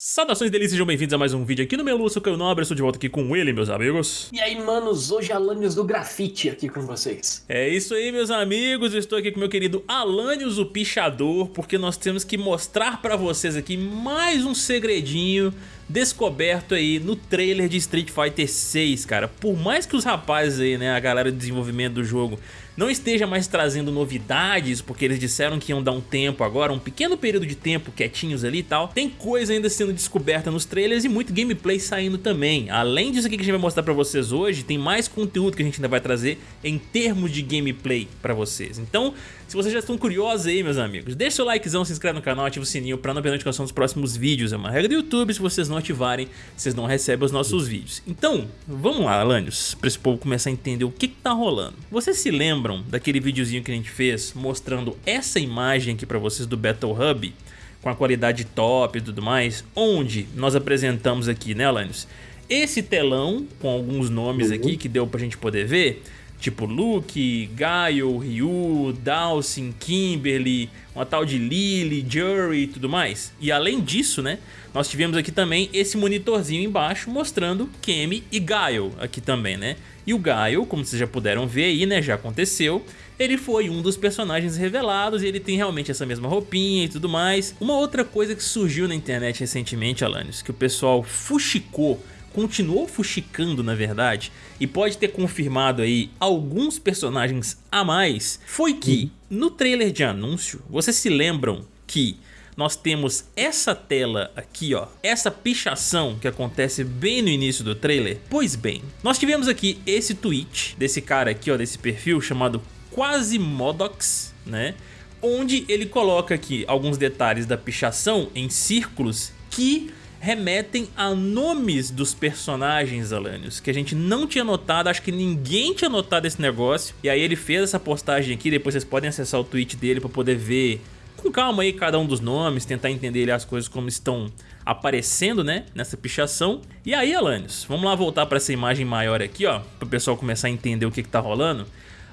Saudações delícias, sejam bem-vindos a mais um vídeo aqui no Melu, sou o Caio Nobre, estou de volta aqui com ele, meus amigos. E aí, manos, hoje Alanios do Grafite aqui com vocês. É isso aí, meus amigos, eu estou aqui com meu querido Alanios, o Pichador, porque nós temos que mostrar pra vocês aqui mais um segredinho descoberto aí no trailer de Street Fighter 6, cara. Por mais que os rapazes aí, né, a galera de desenvolvimento do jogo não esteja mais trazendo novidades, porque eles disseram que iam dar um tempo agora, um pequeno período de tempo quietinhos ali e tal, tem coisa ainda sendo descoberta nos trailers e muito gameplay saindo também. Além disso aqui que a gente vai mostrar pra vocês hoje, tem mais conteúdo que a gente ainda vai trazer em termos de gameplay pra vocês. Então, se vocês já estão curiosos aí, meus amigos, deixa seu likezão, se inscreve no canal, ativa o sininho pra não perder a notificação dos próximos vídeos. É uma regra do YouTube, se vocês não ativarem, vocês não recebem os nossos vídeos. Então, vamos lá, Alanios, pra esse povo começar a entender o que que tá rolando. Vocês se lembram lembram daquele videozinho que a gente fez mostrando essa imagem aqui para vocês do Battle Hub com a qualidade top e tudo mais, onde nós apresentamos aqui, né, Alanios? Esse telão com alguns nomes uhum. aqui que deu pra gente poder ver, tipo Luke, Gaio, Ryu, Dawson, Kimberly, uma tal de Lily, Jury e tudo mais. E além disso, né, nós tivemos aqui também esse monitorzinho embaixo mostrando Kemi e Gaio aqui também, né? E o Gaio, como vocês já puderam ver aí, né, já aconteceu, ele foi um dos personagens revelados e ele tem realmente essa mesma roupinha e tudo mais. Uma outra coisa que surgiu na internet recentemente, Alanis, que o pessoal fuxicou continuou fuxicando na verdade e pode ter confirmado aí alguns personagens a mais foi que no trailer de anúncio vocês se lembram que nós temos essa tela aqui, ó, essa pichação que acontece bem no início do trailer. Pois bem, nós tivemos aqui esse tweet desse cara aqui, ó, desse perfil chamado Quasimodox, né? Onde ele coloca aqui alguns detalhes da pichação em círculos que remetem a nomes dos personagens, Alanios, que a gente não tinha notado, acho que ninguém tinha notado esse negócio. E aí ele fez essa postagem aqui, depois vocês podem acessar o tweet dele para poder ver com calma aí cada um dos nomes, tentar entender as coisas como estão aparecendo, né, nessa pichação. E aí, Alanios, vamos lá voltar para essa imagem maior aqui, ó, para o pessoal começar a entender o que que tá rolando.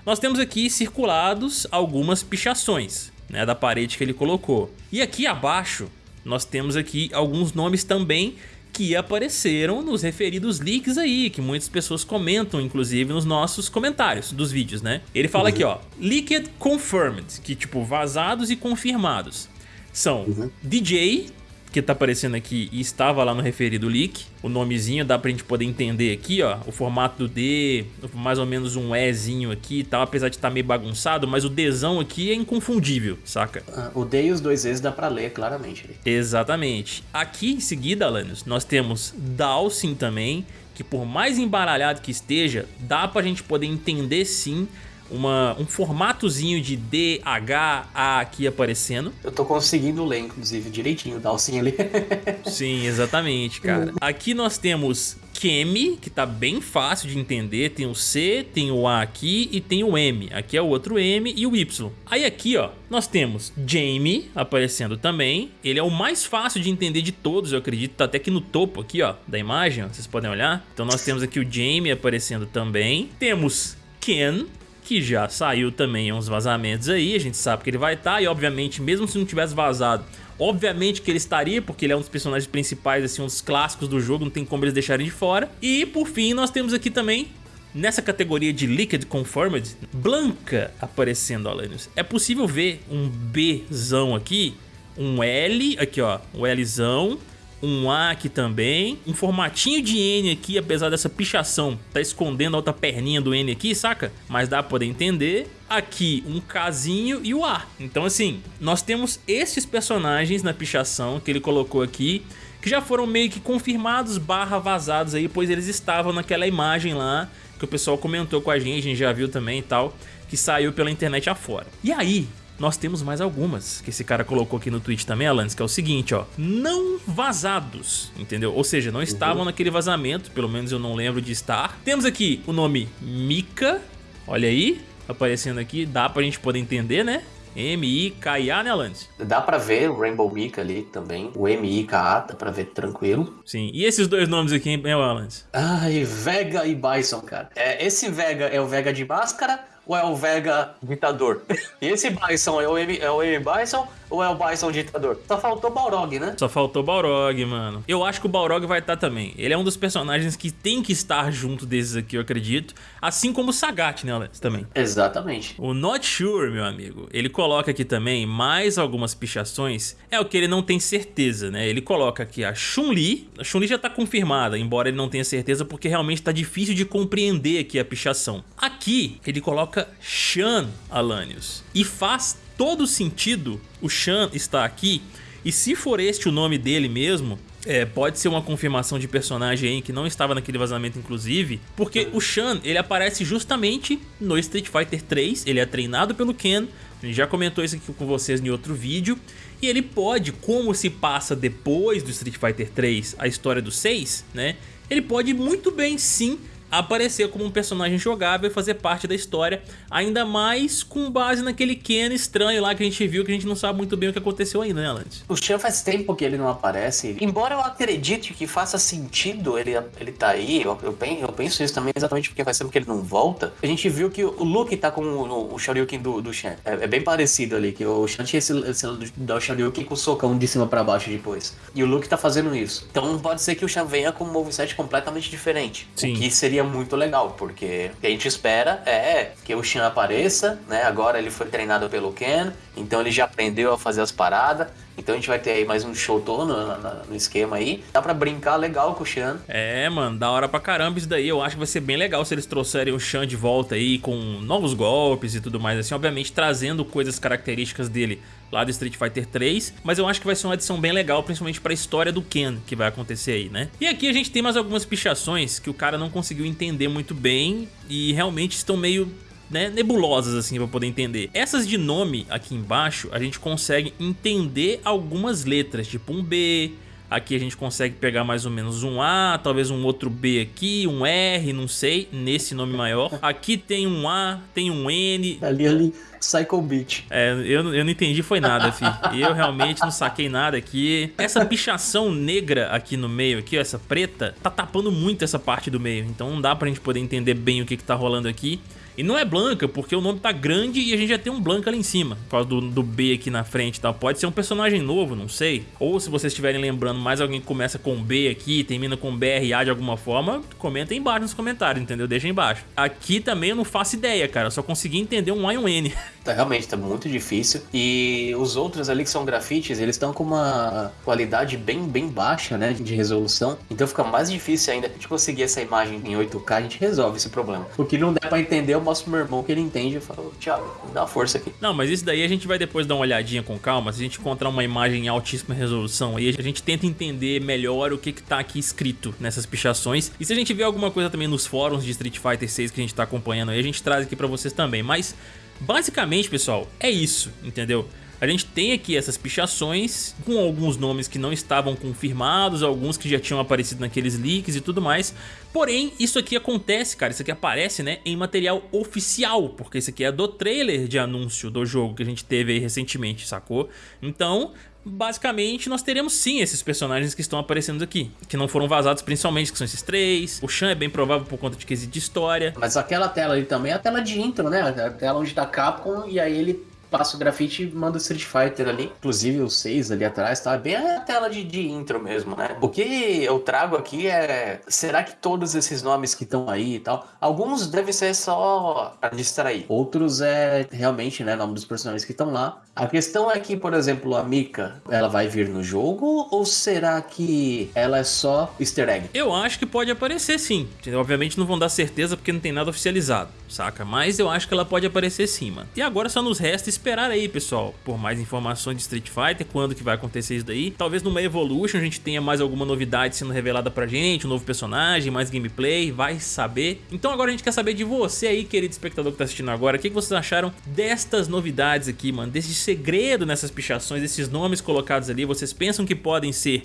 Nós temos aqui circulados algumas pichações, né, da parede que ele colocou. E aqui abaixo nós temos aqui alguns nomes também que apareceram nos referidos leaks aí, que muitas pessoas comentam, inclusive, nos nossos comentários dos vídeos, né? Ele fala uhum. aqui, ó, Leaked Confirmed, que tipo, vazados e confirmados. São uhum. DJ, que tá aparecendo aqui e estava lá no referido leak. O nomezinho dá pra gente poder entender aqui, ó. O formato do D, mais ou menos um Ezinho aqui e tal, apesar de estar tá meio bagunçado, mas o Dzão aqui é inconfundível, saca? Ah, o D e os dois E's dá pra ler claramente. Exatamente. Aqui em seguida, Alanios, nós temos Dalsin também, que por mais embaralhado que esteja, dá pra gente poder entender sim uma, um formatozinho de D, H, A aqui aparecendo. Eu tô conseguindo ler, inclusive, direitinho o Dalsin ali. Sim, exatamente, cara. Aqui nós temos Kemi, que tá bem fácil de entender, tem o C, tem o A aqui e tem o M. Aqui é o outro M e o Y. Aí aqui, ó, nós temos Jamie aparecendo também. Ele é o mais fácil de entender de todos, eu acredito. Tá até aqui no topo aqui, ó, da imagem, ó, vocês podem olhar. Então nós temos aqui o Jamie aparecendo também. Temos Ken, que já saiu também uns vazamentos aí, a gente sabe que ele vai estar, tá, e obviamente, mesmo se não tivesse vazado, obviamente que ele estaria, porque ele é um dos personagens principais, assim, um dos clássicos do jogo, não tem como eles deixarem de fora. E, por fim, nós temos aqui também Nessa categoria de Liquid Confirmed, Blanca aparecendo, Alanios. É possível ver um Bzão aqui, um L, aqui ó, um Lzão, um A aqui também, um formatinho de N aqui, apesar dessa pichação tá escondendo a outra perninha do N aqui, saca? Mas dá pra poder entender. Aqui um Kzinho e o A. Então assim, nós temos esses personagens na pichação que ele colocou aqui, que já foram meio que confirmados barra vazados aí, pois eles estavam naquela imagem lá que o pessoal comentou com a gente, a gente já viu também e tal, que saiu pela internet afora. E aí, nós temos mais algumas que esse cara colocou aqui no tweet também, Alanis, que é o seguinte, ó, não vazados, entendeu? Ou seja, não estavam uhum. naquele vazamento, pelo menos eu não lembro de estar. Temos aqui o nome Mika, olha aí, aparecendo aqui, dá pra gente poder entender, né? M-I-K-I-A, né, Alanis? Dá pra ver o Rainbow Mika ali também, o M-I-K-A, dá pra ver tranquilo. Sim, e esses dois nomes aqui, hein, Alanis? Ai, Vega e Bison, cara. É, esse Vega é o Vega de máscara ou é o Vega ditador? E esse Bison é o M, é o M Bison Ou é o Bison ditador? Só faltou o Balrog, né? Só faltou Balrog, mano. Eu acho que o Balrog vai estar também. Ele é um dos personagens que tem que estar junto desses aqui, eu acredito. Assim como o Sagat, né, Alex? Também. Exatamente. O Not Sure, meu amigo, ele coloca aqui também mais algumas pichações. É o que ele não tem certeza, né? Ele coloca aqui a Chun-Li. A Chun-Li já tá confirmada, embora ele não tenha certeza, porque realmente tá difícil de compreender aqui a pichação. Aqui, ele coloca Shan Alanios. E faz todo sentido o Shan estar aqui. E se for este o nome dele mesmo, é, pode ser uma confirmação de personagem aí que não estava naquele vazamento inclusive, porque o Shan, ele aparece justamente no Street Fighter 3, ele é treinado pelo Ken, gente já comentou isso aqui com vocês em outro vídeo, e ele pode, como se passa depois do Street Fighter 3 a história do 6, né, ele pode muito bem sim aparecer como um personagem jogável e fazer parte da história, ainda mais com base naquele Ken estranho lá que a gente viu, que a gente não sabe muito bem o que aconteceu ainda, né, Lance? O Chan faz tempo que ele não aparece, embora eu acredite que faça sentido ele, ele tá aí, eu, eu, penso, eu penso isso também exatamente porque faz tempo que ele não volta, a gente viu que o Luke tá com o, o Shoryuken do, do Shan, é, é, bem parecido ali, que o Shan tinha esse, esse dar o Shoryuken com o socão de cima pra baixo depois, e o Luke tá fazendo isso, então pode ser que o Shan venha com um moveset completamente diferente, Sim. o que seria muito legal, porque o que a gente espera é que o Shin apareça, né? Agora ele foi treinado pelo Ken, então ele já aprendeu a fazer as paradas. Então a gente vai ter aí mais um show todo no, no, no esquema aí. Dá pra brincar legal com o Shan. É, mano, da hora pra caramba isso daí. Eu acho que vai ser bem legal se eles trouxerem o Shan de volta aí com novos golpes e tudo mais assim. Obviamente trazendo coisas características dele lá do Street Fighter 3, mas eu acho que vai ser uma edição bem legal, principalmente para a história do Ken que vai acontecer aí, né? E aqui a gente tem mais algumas pichações que o cara não conseguiu entender muito bem e realmente estão meio né, nebulosas assim para poder entender. Essas de nome aqui embaixo, a gente consegue entender algumas letras, tipo um B, Aqui a gente consegue pegar mais ou menos um A, talvez um outro B aqui, um R, não sei, nesse nome maior. Aqui tem um A, tem um N. Ali, ali, Psycho Beat. É, eu, eu não entendi foi nada, filho. Eu realmente não saquei nada aqui. Essa pichação negra aqui no meio, aqui, ó, essa preta, tá tapando muito essa parte do meio. Então não dá pra gente poder entender bem o que que tá rolando aqui. E não é Blanca, porque o nome tá grande e a gente já tem um Blanca ali em cima, por causa do, do B aqui na frente e tal. Pode ser um personagem novo, não sei. Ou se vocês estiverem lembrando mais alguém que começa com B aqui, termina com BRA de alguma forma, comenta aí embaixo nos comentários, entendeu? Deixa aí embaixo. Aqui também eu não faço ideia, cara. Eu só consegui entender um A e um N. Tá, realmente, tá muito difícil. E os outros ali que são grafites, eles estão com uma qualidade bem, bem baixa, né? De resolução. Então fica mais difícil ainda. A gente conseguir essa imagem em 8K, a gente resolve esse problema. Porque não der pra entender, eu mostro pro meu irmão que ele entende. Eu falo, Thiago, dá força aqui. Não, mas isso daí a gente vai depois dar uma olhadinha com calma. Se a gente encontrar uma imagem em altíssima resolução aí, a gente tenta entender melhor o que que tá aqui escrito nessas pichações. E se a gente vê alguma coisa também nos fóruns de Street Fighter 6 que a gente tá acompanhando aí, a gente traz aqui pra vocês também. Mas Basicamente, pessoal, é isso, entendeu? A gente tem aqui essas pichações com alguns nomes que não estavam confirmados, alguns que já tinham aparecido naqueles leaks e tudo mais. Porém, isso aqui acontece, cara, isso aqui aparece, né, em material oficial, porque isso aqui é do trailer de anúncio do jogo que a gente teve aí recentemente, sacou? Então, basicamente nós teremos sim esses personagens que estão aparecendo aqui, que não foram vazados principalmente, que são esses três. O Shan é bem provável por conta de quesito de história. Mas aquela tela ali também é a tela de intro, né? A tela onde tá Capcom e aí ele passa o grafite e manda o Street Fighter ali. Inclusive o 6 ali atrás, tá bem a tela de, de intro mesmo, né? O que eu trago aqui é... Será que todos esses nomes que estão aí e tal... Alguns devem ser só pra distrair. Outros é realmente, né? Nome dos personagens que estão lá. A questão é que, por exemplo, a Mika, ela vai vir no jogo? Ou será que ela é só easter egg? Eu acho que pode aparecer sim. Obviamente não vão dar certeza porque não tem nada oficializado, saca? Mas eu acho que ela pode aparecer sim, mano. E agora só nos resta esperar aí, pessoal, por mais informações de Street Fighter, quando que vai acontecer isso daí. Talvez numa Evolution a gente tenha mais alguma novidade sendo revelada pra gente, um novo personagem, mais gameplay, vai saber. Então agora a gente quer saber de você aí, querido espectador que tá assistindo agora, o que, que vocês acharam destas novidades aqui, mano, desse segredo nessas pichações, esses nomes colocados ali, vocês pensam que podem ser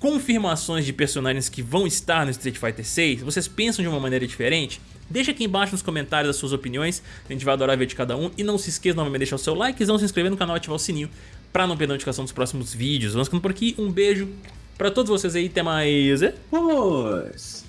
confirmações de personagens que vão estar no Street Fighter 6? Vocês pensam de uma maneira diferente? Deixa aqui embaixo nos comentários as suas opiniões, a gente vai adorar ver de cada um. E não se esqueça novamente de deixar o seu like, não se inscrever no canal e ativar o sininho para não perder a notificação dos próximos vídeos. Vamos ficando por aqui, um beijo para todos vocês aí, até mais. Pois.